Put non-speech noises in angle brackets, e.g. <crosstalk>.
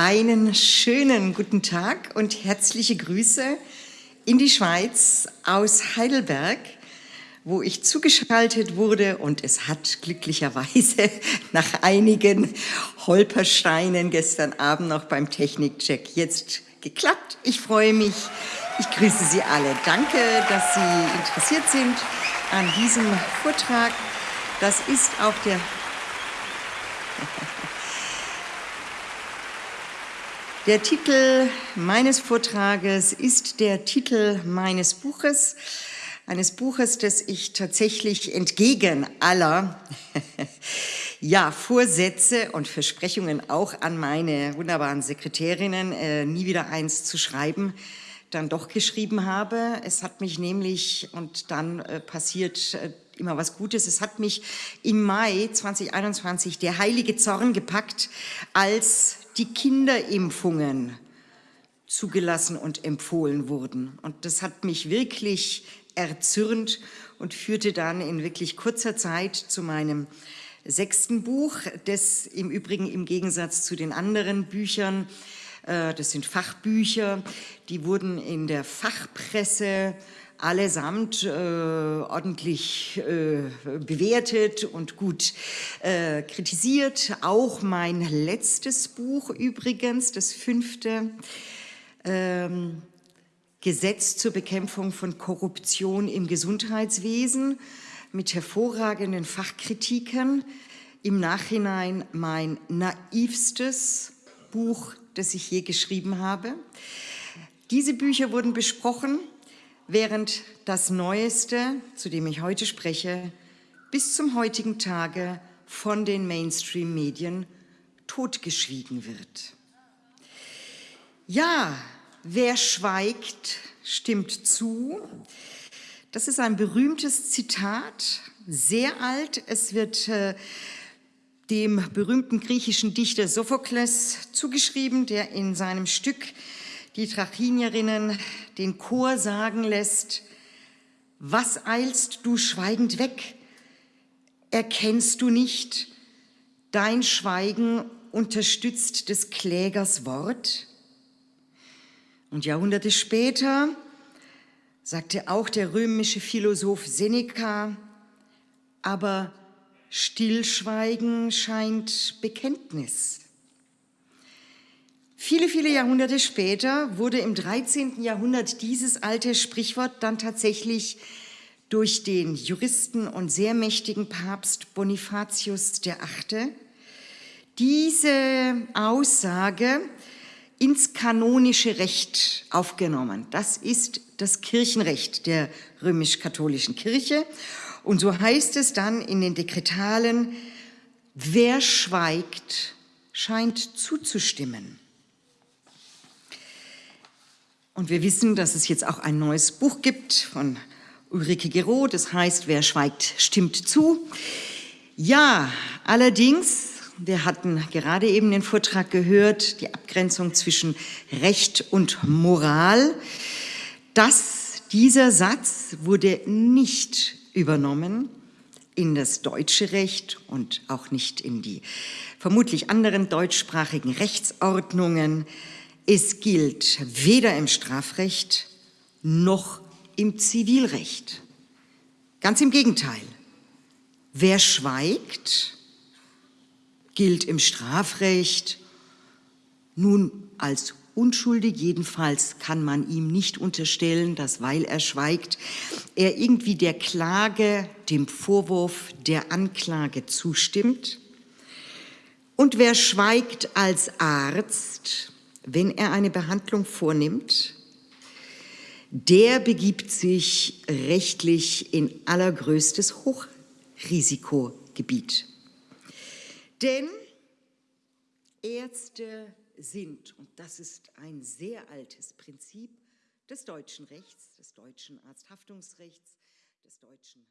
Einen schönen guten Tag und herzliche Grüße in die Schweiz aus Heidelberg, wo ich zugeschaltet wurde und es hat glücklicherweise <laughs> nach einigen Holpersteinen gestern Abend noch beim Technikcheck jetzt geklappt. Ich freue mich. Ich grüße Sie alle. Danke, dass Sie interessiert sind an diesem Vortrag. Das ist auch der Der Titel meines Vortrages ist der Titel meines Buches, eines Buches, das ich tatsächlich entgegen aller <laughs> ja, Vorsätze und Versprechungen auch an meine wunderbaren Sekretärinnen, äh, nie wieder eins zu schreiben, dann doch geschrieben habe. Es hat mich nämlich, und dann äh, passiert äh, immer was Gutes, es hat mich im Mai 2021 der heilige Zorn gepackt, als die Kinderimpfungen zugelassen und empfohlen wurden. Und das hat mich wirklich erzürnt und führte dann in wirklich kurzer Zeit zu meinem sechsten Buch, das im Übrigen im Gegensatz zu den anderen Büchern, das sind Fachbücher, die wurden in der Fachpresse allesamt äh, ordentlich äh, bewertet und gut äh, kritisiert. Auch mein letztes Buch übrigens, das fünfte, ähm, Gesetz zur Bekämpfung von Korruption im Gesundheitswesen mit hervorragenden Fachkritiken. Im Nachhinein mein naivstes Buch, das ich je geschrieben habe. Diese Bücher wurden besprochen während das Neueste, zu dem ich heute spreche, bis zum heutigen Tage von den Mainstream-Medien totgeschwiegen wird. Ja, wer schweigt, stimmt zu. Das ist ein berühmtes Zitat, sehr alt. Es wird äh, dem berühmten griechischen Dichter Sophokles zugeschrieben, der in seinem Stück die Trachinierinnen den Chor sagen lässt, was eilst du schweigend weg? Erkennst du nicht, dein Schweigen unterstützt des Klägers Wort? Und Jahrhunderte später sagte auch der römische Philosoph Seneca, aber Stillschweigen scheint Bekenntnis. Viele, viele Jahrhunderte später wurde im 13. Jahrhundert dieses alte Sprichwort dann tatsächlich durch den Juristen und sehr mächtigen Papst Bonifatius VIII. Diese Aussage ins kanonische Recht aufgenommen. Das ist das Kirchenrecht der römisch-katholischen Kirche. Und so heißt es dann in den Dekretalen, wer schweigt, scheint zuzustimmen. Und wir wissen, dass es jetzt auch ein neues Buch gibt von Ulrike Gero, das heißt, wer schweigt, stimmt zu. Ja, allerdings, wir hatten gerade eben den Vortrag gehört, die Abgrenzung zwischen Recht und Moral. Das, dieser Satz wurde nicht übernommen in das deutsche Recht und auch nicht in die vermutlich anderen deutschsprachigen Rechtsordnungen. Es gilt weder im Strafrecht noch im Zivilrecht. Ganz im Gegenteil. Wer schweigt, gilt im Strafrecht nun als unschuldig. Jedenfalls kann man ihm nicht unterstellen, dass, weil er schweigt, er irgendwie der Klage, dem Vorwurf der Anklage zustimmt. Und wer schweigt als Arzt, wenn er eine Behandlung vornimmt, der begibt sich rechtlich in allergrößtes Hochrisikogebiet. Denn Ärzte sind, und das ist ein sehr altes Prinzip des deutschen Rechts, des deutschen Arzthaftungsrechts, des deutschen